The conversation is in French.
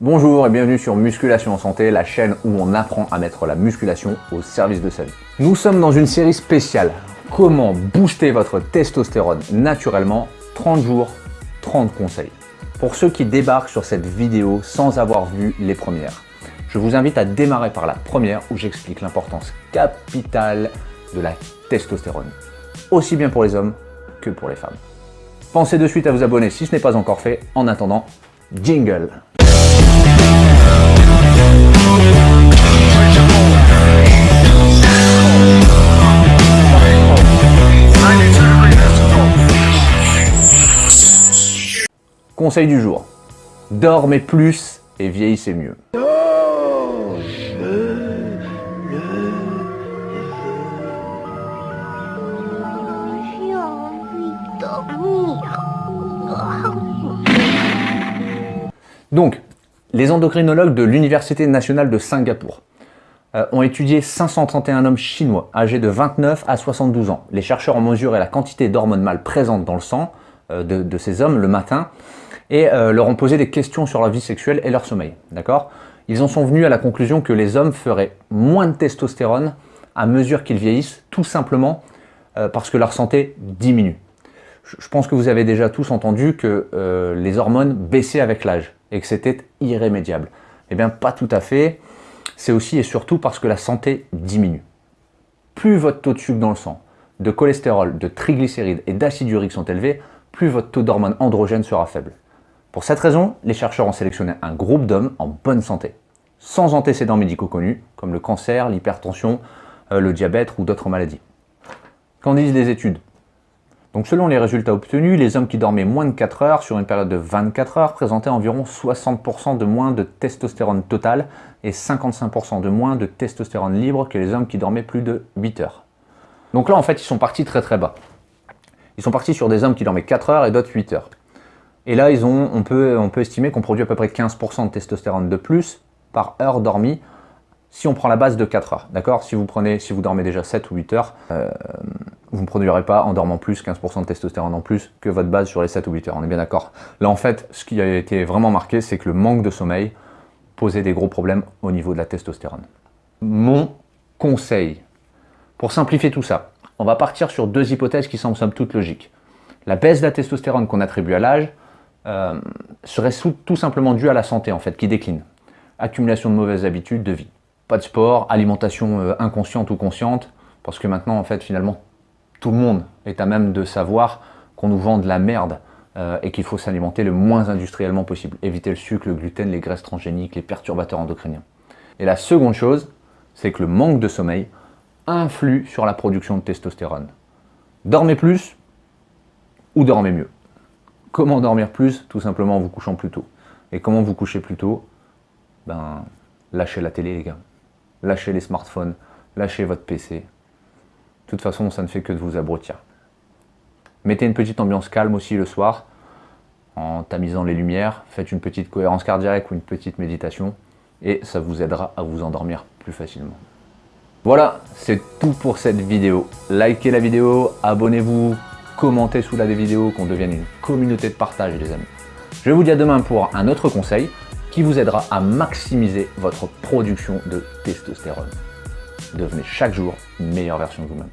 Bonjour et bienvenue sur Musculation en Santé, la chaîne où on apprend à mettre la musculation au service de sa vie. Nous sommes dans une série spéciale. Comment booster votre testostérone naturellement? 30 jours, 30 conseils. Pour ceux qui débarquent sur cette vidéo sans avoir vu les premières, je vous invite à démarrer par la première où j'explique l'importance capitale de la testostérone, aussi bien pour les hommes que pour les femmes. Pensez de suite à vous abonner si ce n'est pas encore fait. En attendant, jingle Conseil du jour. Dormez plus et vieillissez mieux. Donc, les endocrinologues de l'Université nationale de Singapour euh, ont étudié 531 hommes chinois âgés de 29 à 72 ans. Les chercheurs ont mesuré la quantité d'hormones mâles présentes dans le sang euh, de, ces hommes le matin et euh, leur ont posé des questions sur leur vie sexuelle et leur sommeil. D'accord? Ils en sont venus à la conclusion que les hommes feraient moins de testostérone à mesure qu'ils vieillissent, tout simplement parce que leur santé diminue. Je pense que vous avez déjà tous entendu que les hormones baissaient avec l'âge et que c'était irrémédiable. Eh bien, pas tout à fait. C'est aussi et surtout parce que la santé diminue. Plus votre taux de sucre dans le sang, de cholestérol, de triglycérides et d'acide urique sont élevés, plus votre taux d'hormones androgènes sera faible. Pour cette raison, les chercheurs ont sélectionné un groupe d'hommes en bonne santé, sans antécédents médicaux connus, comme le cancer, l'hypertension, euh, le diabète ou d'autres maladies. Qu'en disent les études? Donc selon les résultats obtenus, les hommes qui dormaient moins de 4 heures sur une période de 24 heures présentaient environ 60% de moins de testostérone total et 55% de moins de testostérone libre que les hommes qui dormaient plus de 8 heures. Donc là en fait ils sont partis très très bas. Ils sont partis sur des hommes qui dormaient 4 heures et d'autres 8 heures. Et là ils ont, on, peut, on peut estimer qu'on produit à peu près 15% de testostérone de plus par heure dormie si on prend la base de 4 heures, d'accord? Si, vous prenez, si vous dormez déjà 7 ou 8 heures, euh, vous ne produirez pas en dormant plus 15% de testostérone en plus que votre base sur les 7 ou 8 heures, on est bien d'accord. Là en fait, ce qui a été vraiment marqué, c'est que le manque de sommeil posait des gros problèmes au niveau de la testostérone. Mon conseil, pour simplifier tout ça, on va partir sur deux hypothèses qui semblent somme toute logiques. La baisse de la testostérone qu'on attribue à l'âge euh, serait tout simplement due à la santé en fait, qui décline. Accumulation de mauvaises habitudes de vie. Pas de sport, alimentation euh, inconsciente ou consciente, parce que maintenant en fait finalement tout le monde est à même de savoir qu'on nous vend de la merde euh, et qu'il faut s'alimenter le moins industriellement possible. Éviter le sucre, le gluten, les graisses transgéniques, les perturbateurs endocriniens. Et la seconde chose, c'est que le manque de sommeil influe sur la production de testostérone. Dormez plus ou dormez mieux. Comment dormir plus? Tout simplement en vous couchant plus tôt. Et comment vous coucher plus tôt? Ben, lâchez la télé les gars. Lâchez les smartphones, lâchez votre PC, de toute façon, ça ne fait que de vous abrutir. Mettez une petite ambiance calme aussi le soir, en tamisant les lumières. Faites une petite cohérence cardiaque ou une petite méditation, et ça vous aidera à vous endormir plus facilement. Voilà, c'est tout pour cette vidéo. Likez la vidéo, abonnez-vous, commentez sous la vidéo, qu'on devienne une communauté de partage les amis. Je vous dis à demain pour un autre conseil qui vous aidera à maximiser votre production de testostérone. Devenez chaque jour une meilleure version de vous-même.